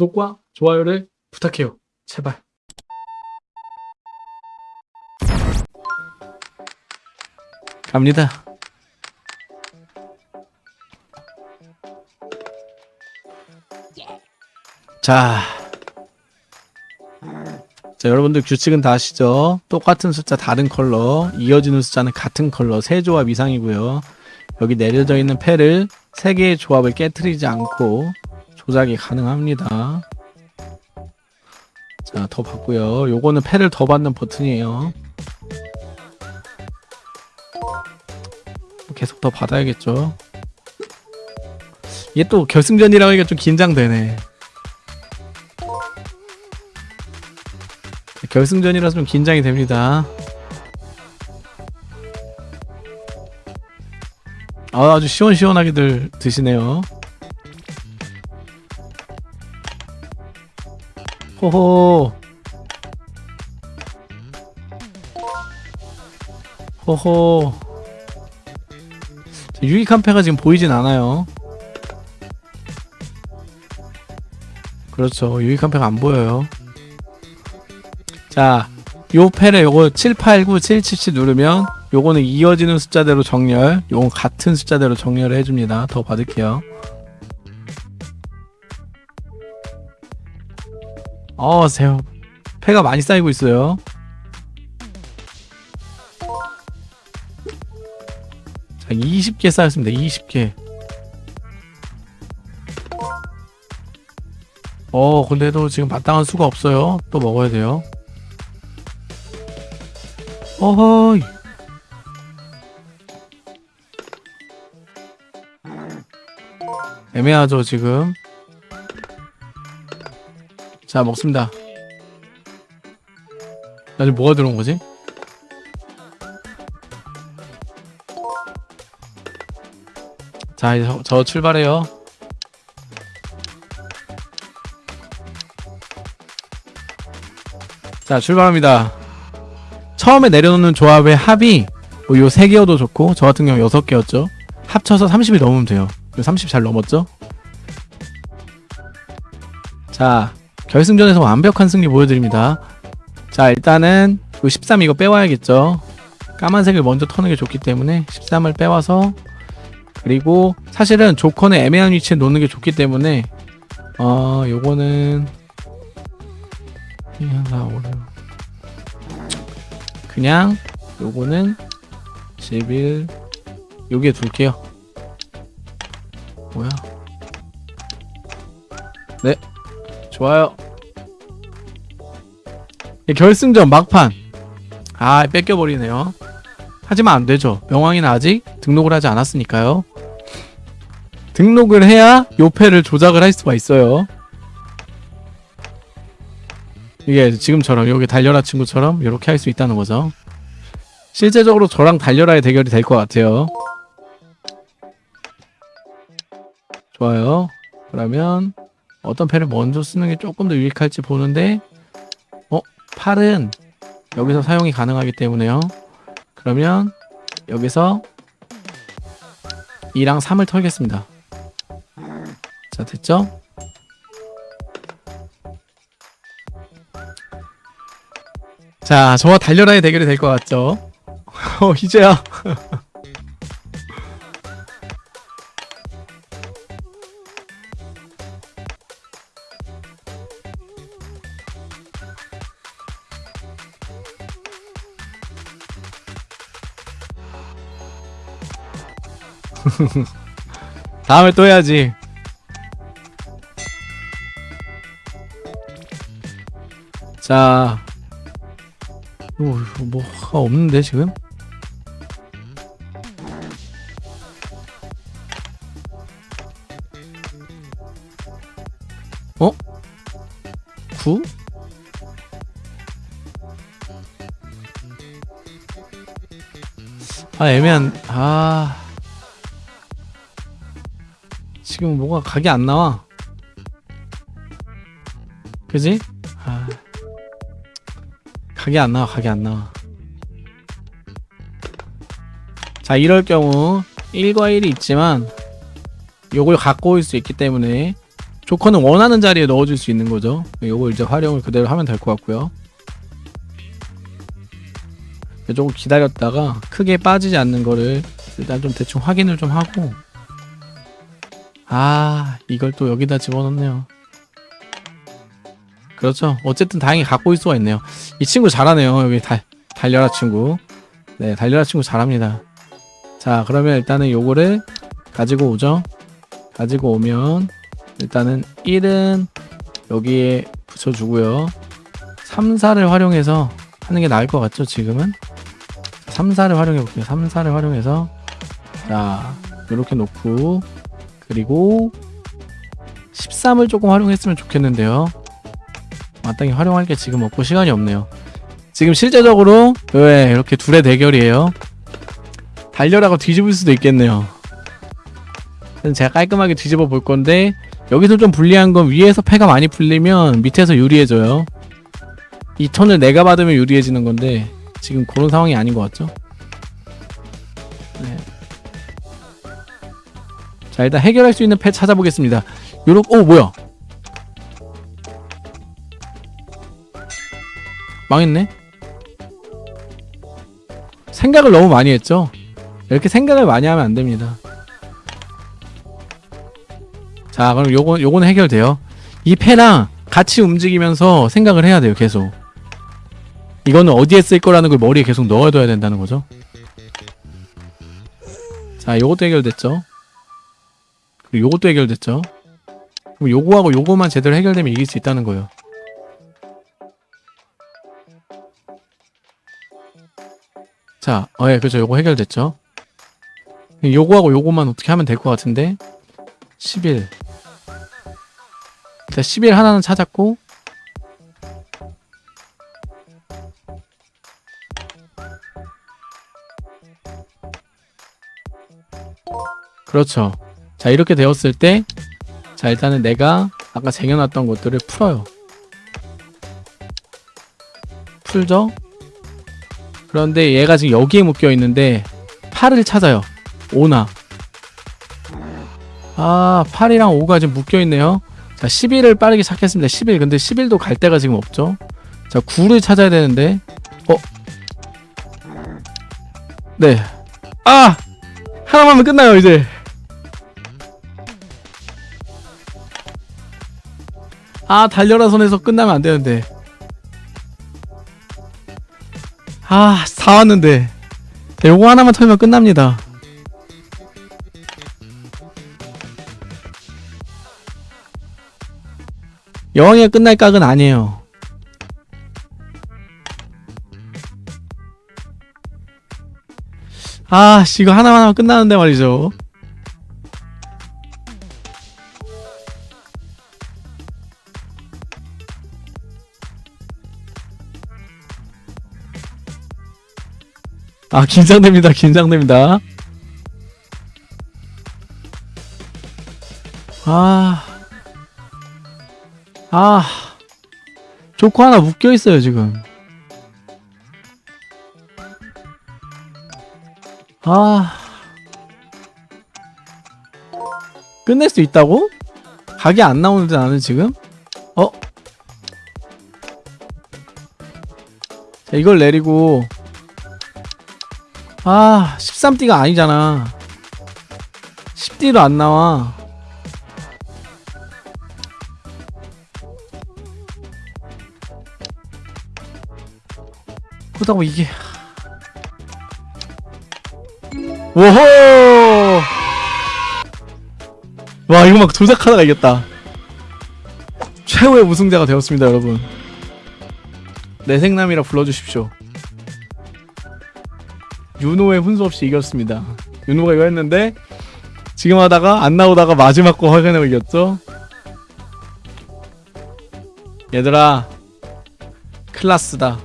구독과 좋아요를 부탁해요. 제발. 갑니다. 자. 자, 여러분들 규칙은 다 아시죠? 똑같은 숫자 다른 컬러, 이어지는 숫자는 같은 컬러, 세 조합 이상이고요. 여기 내려져 있는 패를 세 개의 조합을 깨뜨리지 않고 조작이 가능합니다. 자, 더 받고요. 요거는 패를 더 받는 버튼이에요. 계속 더 받아야겠죠. 이게 또 결승전이라고 하니까 좀 긴장되네. 결승전이라서 좀 긴장이 됩니다. 아, 아주 시원시원하게들 드시네요. 호호. 호호. 자, 유익한 패가 지금 보이진 않아요. 그렇죠. 유익한 패가 안 보여요. 자, 요 패를 요거 789, 777 누르면 요거는 이어지는 숫자대로 정렬, 요건 같은 숫자대로 정렬을 해줍니다. 더 받을게요. 어, 세 패가 많이 쌓이고 있어요. 자, 20개 쌓였습니다. 20개. 어, 근데도 지금 마땅한 수가 없어요. 또 먹어야 돼요. 어허이. 애매하죠, 지금. 자, 먹습니다. 나 지금 뭐가 들어온 거지? 자, 이제 저, 저 출발해요. 자, 출발합니다. 처음에 내려놓는 조합의 합이 뭐 요 3개여도 좋고 저 같은 경우 6개였죠. 합쳐서 30이 넘으면 돼요. 30 잘 넘었죠? 자, 결승전에서 완벽한 승리 보여드립니다. 자, 일단은 요13 이거 빼와야겠죠. 까만색을 먼저 터는 게 좋기 때문에 13을 빼와서 그리고 사실은 조커는 애매한 위치에 놓는 게 좋기 때문에 어 요거는 2, 4, 5, 6 그냥 요거는 11 여기에 둘게요 뭐야 네 좋아요 예, 결승전 막판. 아 뺏겨버리네요. 하지만 안되죠. 명왕이는 아직 등록을 하지 않았으니까요. 등록을 해야 요패를 조작을 할 수가 있어요. 이게 지금처럼 여기 달려라 친구처럼 이렇게 할 수 있다는 거죠. 실제적으로 저랑 달려라의 대결이 될 것 같아요. 좋아요. 그러면 어떤 패를 먼저 쓰는 게 조금 더 유익할지 보는데 어? 8은 여기서 사용이 가능하기 때문에요 그러면 여기서 2랑 3을 털겠습니다 자 됐죠? 자 저와 달려라의 대결이 될 것 같죠? 어 이제야 다음에 또 해야지 자 오, 뭐가 없는데 지금? 어? 9? 아 애매한 아 지금 뭐가 각이 안 나와 그지? 아 각이 안 나와 각이 안 나와 자 이럴 경우 1과 1이 있지만 요걸 갖고 올 수 있기 때문에 조커는 원하는 자리에 넣어줄 수 있는 거죠. 요걸 이제 활용을 그대로 하면 될 것 같고요. 조금 기다렸다가 크게 빠지지 않는 거를 일단 좀 대충 확인을 좀 하고 아 이걸 또 여기다 집어넣네요. 그렇죠. 어쨌든 다행히 갖고 있을 수가 있네요. 이 친구 잘하네요. 여기 달, 달려라 친구. 네, 달려라 친구 잘합니다. 자, 그러면 일단은 요거를 가지고 오죠. 가지고 오면 일단은 1은 여기에 붙여주고요. 3, 4를 활용해서 하는 게 나을 것 같죠, 지금은? 3, 4를 활용해 볼게요. 3, 4를 활용해서 자, 이렇게 놓고 그리고 13을 조금 활용했으면 좋겠는데요. 마땅히 활용할 게 지금 없고 시간이 없네요. 지금 실제적으로 왜 이렇게 둘의 대결이에요. 달려라고 뒤집을 수도 있겠네요. 제가 깔끔하게 뒤집어 볼 건데 여기서 좀 불리한 건 위에서 패가 많이 풀리면 밑에서 유리해져요. 이 턴을 내가 받으면 유리해지는 건데 지금 그런 상황이 아닌 것 같죠? 네. 자 일단 해결할 수 있는 패 찾아보겠습니다. 요렇게 오 뭐야? 망했네. 생각을 너무 많이 했죠. 이렇게 생각을 많이 하면 안 됩니다. 자, 그럼 요거 요거는 해결돼요. 이 패랑 같이 움직이면서 생각을 해야 돼요, 계속. 이거는 어디에 쓸 거라는 걸 머리에 계속 넣어둬야 된다는 거죠. 자, 요것도 해결됐죠. 그리고 요것도 해결됐죠. 그럼 요거하고 요거만 제대로 해결되면 이길 수 있다는 거예요. 자, 어, 예, 그죠. 요거 해결됐죠. 요거하고 요거만 어떻게 하면 될 것 같은데 11 일단 11 하나는 찾았고 그렇죠. 자, 이렇게 되었을 때 자, 일단은 내가 아까 쟁여놨던 것들을 풀어요. 풀죠? 그런데 얘가 지금 여기에 묶여 있는데 8을 찾아요. 5나. 아, 8이랑 5가 지금 묶여 있네요. 자, 11을 빠르게 찾겠습니다. 11. 근데 11도 갈 데가 지금 없죠. 자, 9를 찾아야 되는데. 어? 네. 아! 하나만 하면 끝나요, 이제. 아, 달려라 손에서 끝나면 안 되는데. 아, 다 왔는데. 자, 요거 하나만 털면 끝납니다. 여왕이가 끝날 각은 아니에요. 아, 씨, 이거 하나만 하면 끝나는데 말이죠. 아, 긴장됩니다. 긴장됩니다. 아. 아. 조커 하나 묶여 있어요, 지금. 아. 끝낼 수 있다고? 각이 안 나오는데 나는 지금? 어? 자, 이걸 내리고 아 13D가 아니잖아. 10D도 안 나와. 그렇다고 이게. 오호! 와 이거 막 조작하다가 이겼다. 최후의 우승자가 되었습니다 여러분. 내생남이라 불러주십시오 윤호의 훈수 없이 이겼습니다. 윤호가 이거 했는데 지금 하다가 안 나오다가 마지막 거 확인하고 이겼죠. 얘들아 클라스다.